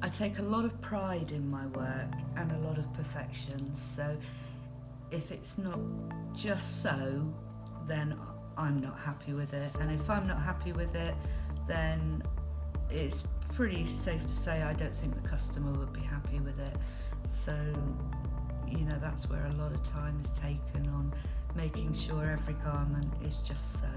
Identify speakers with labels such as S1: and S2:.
S1: I take a lot of pride in my work and a lot of perfection. So if it's not just so, then I'm not happy with it. And if I'm not happy with it, then it's pretty safe to say I don't think the customer would be happy with it. So, you know, that's where a lot of time is taken on making sure every garment is just so.